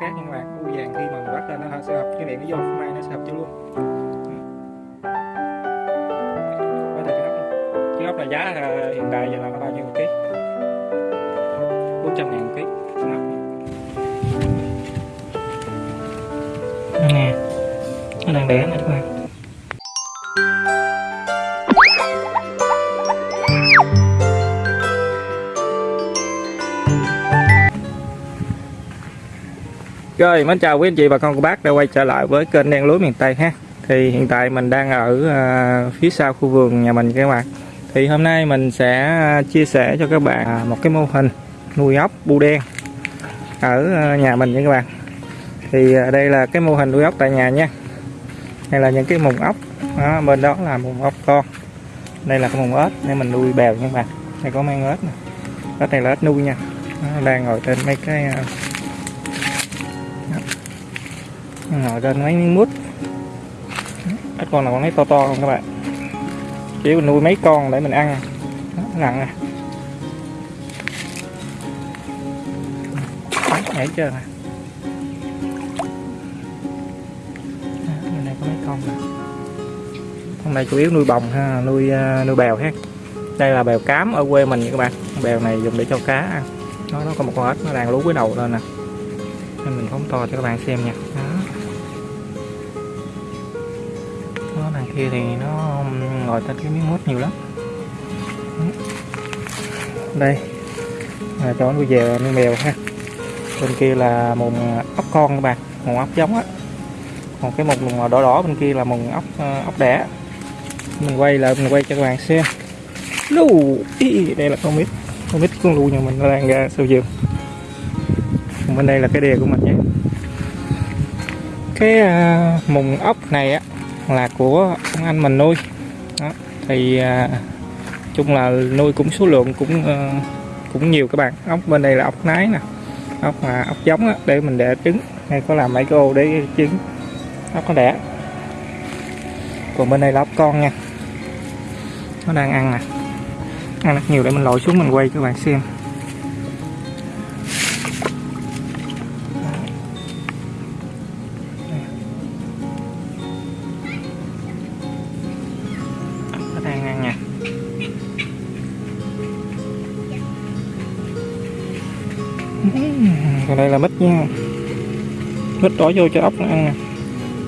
khác, nhưng mà u vàng khi mà mình bắt lên nó sẽ hợp cái miệng nó vô mai nó sẽ hợp cho luôn. Ừ. Có thể cái ốc luôn là giá à, hiện tại giờ là bao nhiêu một ký? 400 ngàn một ký. Nè nó đang đẻ nè các bạn. Rồi, mến chào quý anh chị và con cô bác đã quay trở lại với kênh đen lúa miền Tây ha. Thì hiện tại mình đang ở à, phía sau khu vườn nhà mình các bạn. Thì hôm nay mình sẽ à, chia sẻ cho các bạn à, một cái mô hình nuôi ốc bu đen ở à, nhà mình nha các bạn. Thì à, đây là cái mô hình nuôi ốc tại nhà nha. Đây là những cái mùng ốc, đó, bên đó là mùng ốc con. Đây là cái mùng ếch để mình nuôi bèo nha các bạn. Đây có mang ếch nè. Ếch này là ếch nuôi nha. đó, đang ngồi trên mấy cái à, ra mấy miếng mút. Ít con nào con thấy to to không các bạn? Chỉ mình nuôi mấy con để mình ăn. Đó, nặng à. nè nhảy chưa nè. Bên này có mấy con nè. Con này chủ yếu nuôi bồng ha nuôi à, nuôi bèo ha. Đây là bèo cám ở quê mình nha các bạn. Bèo này dùng để cho cá ăn. Nó nó có một con ếch nó đang lú cái đầu lên nè. Nên mình phóng to cho các bạn xem nha. Kia thì nó ngồi trên cái miếng mút nhiều lắm. Đây. Là cho nuôi về nuôi mèo ha. Bên kia là mùng ốc con các bạn, mùng ốc giống á. Còn cái mùng đỏ đỏ bên kia là mùng ốc ờ, ốc đẻ. Mình quay lại, mình quay cho các bạn xem. Lù đây là con mít. Con mít con lù nhà mình nó đang ra sau giường bên đây là cái đè của mình nhé. Cái ờ, mùng ốc này á là của ông anh mình nuôi. Đó. thì à, chung là nuôi cũng số lượng cũng à, cũng nhiều các bạn. Ốc bên đây là ốc nái nè ốc mà ốc giống đó, để mình đẻ trứng. Hay có làm mấy cái ô để trứng. Ốc nó đẻ. Còn bên đây là ốc con nha. Nó đang ăn nè. Ăn rất nhiều để mình lội xuống mình quay cho các bạn xem. Còn đây là mít nha. Mít đổ vô cho ốc nó ăn nè.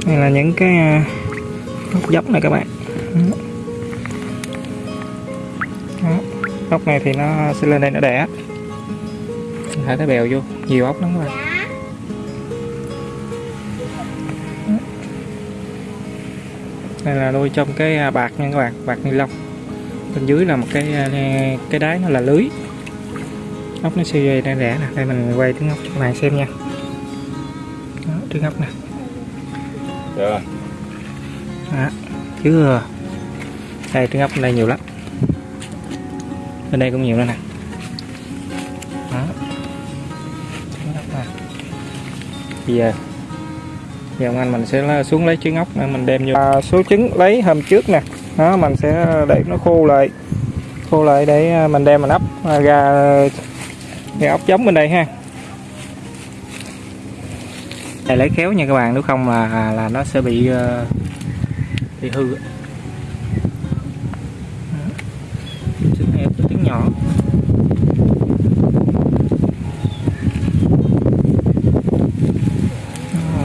Đây là những cái à, ốc giống này các bạn. Đó. ốc này thì nó sẽ lên đây nó đẻ. Thả cái bèo vô, nhiều ốc lắm các bạn. Đây là nuôi trong cái à, bạc nha các bạn, bạc ni lông. Bên dưới là một cái à, cái đáy nó là lưới ốc nó siêu dây đang rẻ nè. Đây mình quay trứng ốc cho các bạn xem nha. Đó, trứng ốc nè. Được. Đó, chưa. Đây trứng ốc bên đây nhiều lắm. Bên đây cũng nhiều nữa nè. Đó. trứng ốc nè bây giờ giờ ông anh mình sẽ xuống lấy trứng ốc để mình đem vô. À, số trứng lấy hôm trước nè. Đó mình sẽ để nó khô lại. Khô lại để à, mình đem mình ấp à, ra cái ốc giống bên đây ha. Này lấy khéo nha các bạn nếu không là à, là nó sẽ bị ờ, bị hư. Trứng hẹp trứng nhỏ.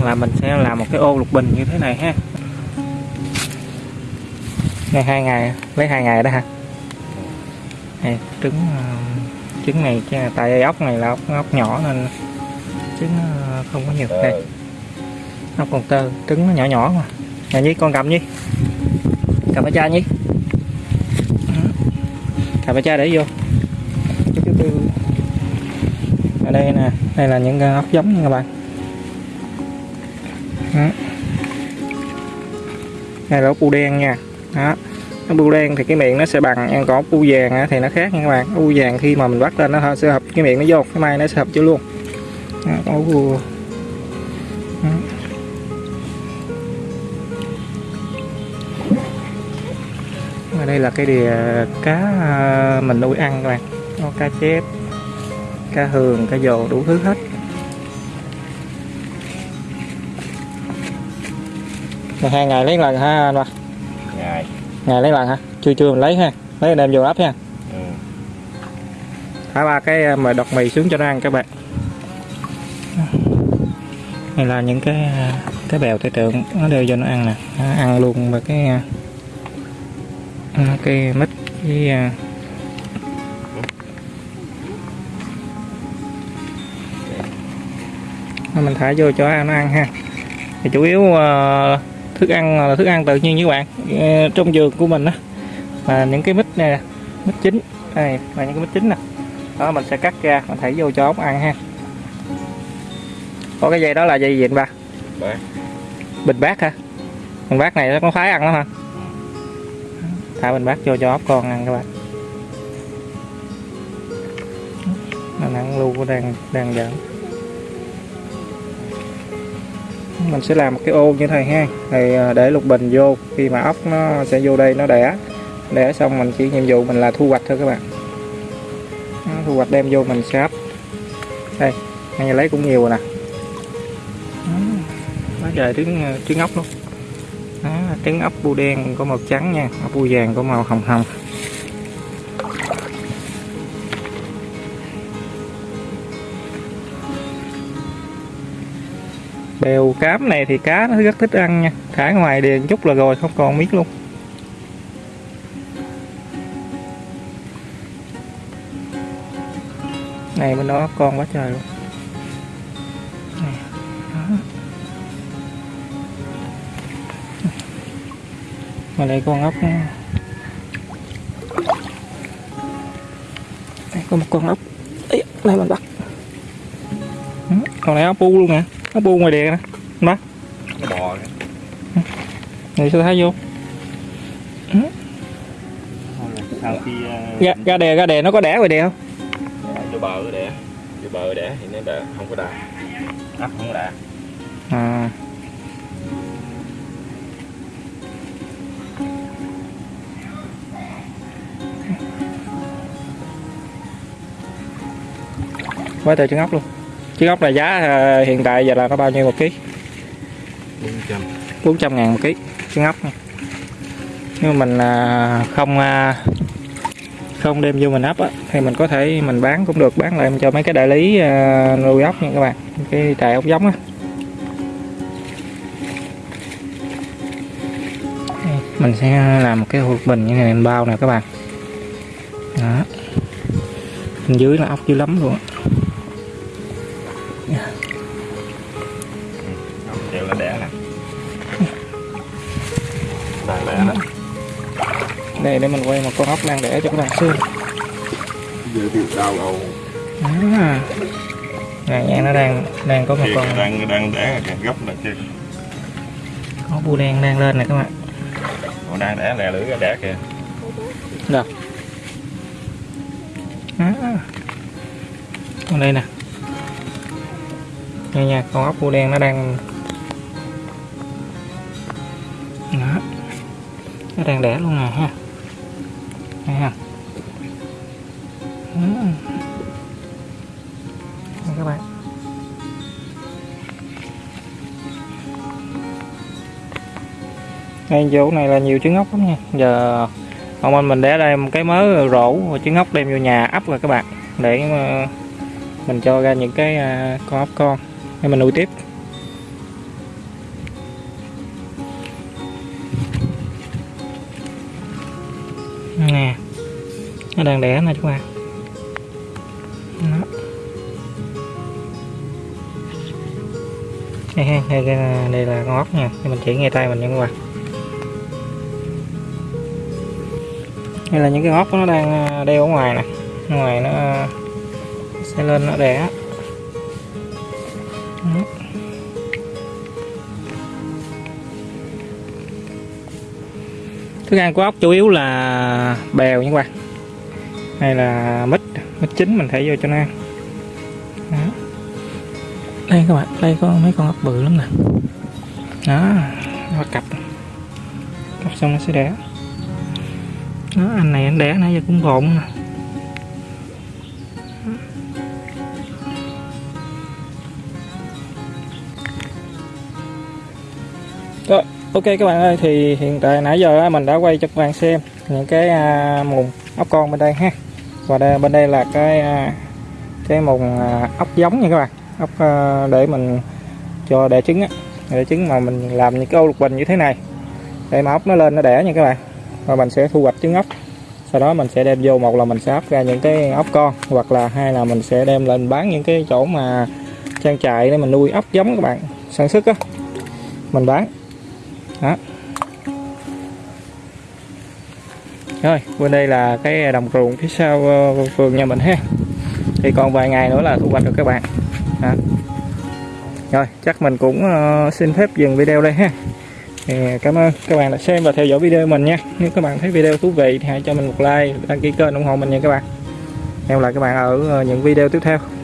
Là mình sẽ làm một cái ô lục bình như thế này ha. Ngày hai ngày lấy hai ngày đó ha. Này, trứng ờ, trứng này tại ốc này là ốc, ốc nhỏ nên trứng không có nhiều đây. Ốc còn tơ trứng nó nhỏ nhỏ mà. Nhà nhi con cầm nhi. Cầm ở cha nhi. Cầm ở cha để vô. Ở đây nè đây là những ốc giống nha các bạn. Đây là ốc bu đen nha. Đó ăn bu đen thì cái miệng nó sẽ bằng ăn cỏ bu vàng á, thì nó khác nha các bạn. Bu vàng khi mà mình bắt lên nó sẽ hợp cái miệng nó vô cái mai nó sẽ hợp vô luôn. Có bu. Ở đây là cái đìa cá ờ, mình nuôi ăn các bạn. Có cá chép cá hường cá dồ đủ thứ hết. Hai ngày lấy lần ha anh ngày lấy lần hả? Chưa chưa mình lấy ha. Lấy đem vô ấp ha. Ừ. thả ba cái à, mà đọt mì xuống cho nó ăn các bạn. Này là những cái à, cái bèo tay tượng nó đều cho nó ăn nè. Nó ăn luôn và cái à, cái mít với mình thả vô cho nó ăn ha. Thì chủ yếu à, thức ăn là thức ăn tự nhiên như các bạn Ờ, trong vườn của mình á. Là những cái mít này nè, mít chín đây là những cái mít chín nè. Đó mình sẽ cắt ra mình thảy vô cho ốc ăn ha. Có cái dây đó là dây gì anh ba? Bình bát hả? Bình bát này nó có khoái ăn lắm hả? Thả bình bát vô cho ốc con ăn các bạn. Nó ăn lưu đang đang giỡn mình sẽ làm một cái ô như thế này ha. Thì à, để lục bình vô. Khi mà ốc nó sẽ vô đây nó đẻ. Đẻ xong mình chỉ nhiệm vụ mình là thu hoạch thôi các bạn. Thu hoạch đem vô mình sẽ ấp. Đây này lấy cũng nhiều rồi nè. Đó, quá trời trứng à, trứng ốc luôn. Đó, trứng ốc bu đen có màu trắng nha ốc bu vàng có màu hồng hồng. Bèo cám này thì cá nó rất thích ăn nha. Thả ngoài điền chút là rồi không còn miếng luôn. Này bên đó con quá trời luôn. Này, đó. mà đây con ốc đây có một con ốc. Ê, đây mình bắt. Ừ, con này ốc bu luôn nè ốc bu ngoài đèn nè. Nó bò kìa. này sao thấy vô? Sau khi uh, ga, ga đè ga đè nó có đẻ ngoài đè không? Vô bờ cái đẻ. Vô bờ đẻ thì nó đẻ không có đà ấp không có đà à. Quá trời trứng ốc luôn trứng ốc là giá à, hiện tại giờ là nó bao nhiêu một ký? Bốn trăm. 400 ngàn một ký trứng ốc nha. nhưng mà mình à, không à, không đem vô mình ấp á, thì mình có thể mình bán cũng được bán lại cho mấy cái đại lý nuôi ốc nha các bạn. Cái trại ốc giống á. Mình sẽ làm một cái hộp bình như này mình bao nè các bạn. Đó. Bên dưới là ốc dữ lắm luôn á. Đang đẻ nè đây để mình quay một con ốc đang đẻ cho các bạn xem. Giờ thì đau đầu. À. Nè, nha, nó đang đang có một kia con đang đang đẻ kìa gấp là kia có bu đen đang lên nè các bạn. Còn đang đẻ lè lưỡi ra đẻ kìa. Đâu? À. con đây nè. Nha nha con ốc bu đen nó đang nó đang đẻ luôn nè, ha. Thấy không ừ. Đây các bạn. Ngay chỗ này là nhiều trứng ốc lắm nha. Giờ ông anh mình để đây một cái mớ rổ và trứng ốc đem vô nhà ấp rồi các bạn. Để ờ, mình cho ra những cái à, con ốc con. Để mình nuôi tiếp. Nó đang đẻ nè các bạn Đó. đây ha đây, đây, là- đây là con ốc nha. Thì mình chỉ ngay tay mình nha các bạn đây là những cái ốc nó đang à, đeo ở ngoài nè. Ngoài nó à, sẽ lên nó đẻ. Đó. thức ăn của ốc chủ yếu là bèo nha các bạn hay là mít mít chín mình thể vô cho nó ăn. Đó. đây các bạn đây có mấy con ốc bự lắm nè. Đó nó cặp. Cặp xong nó sẽ đẻ. Đó anh này anh đẻ nãy giờ cũng gọn nè. Rồi Ok các bạn ơi thì hiện tại nãy giờ mình đã quay cho các bạn xem những cái à, mùng ốc con bên đây ha và đây, bên đây là cái à, cái mùng à, ốc giống nha các bạn. Ốc à, để mình cho đẻ trứng á. Đẻ trứng mà mình làm những cái ô lục bình như thế này. Để mà ốc nó lên nó đẻ nha các bạn. Và mình sẽ thu hoạch trứng ốc. Sau đó mình sẽ đem vô một là mình sẽ ấp ra những cái ốc con hoặc là hai là mình sẽ đem lên bán những cái chỗ mà trang trại để mình nuôi ốc giống các bạn. Sản xuất á. Mình bán. Đó. Rồi, bên đây là cái đồng ruộng phía sau ờ, vườn nhà mình ha. Thì còn vài ngày nữa là thu hoạch được các bạn. À. rồi, chắc mình cũng ờ, xin phép dừng video đây ha. Thì cảm ơn các bạn đã xem và theo dõi video mình nha. Nếu các bạn thấy video thú vị thì hãy cho mình một like, đăng ký kênh ủng hộ mình nha các bạn. Hẹn gặp lại các bạn ở ờ, những video tiếp theo.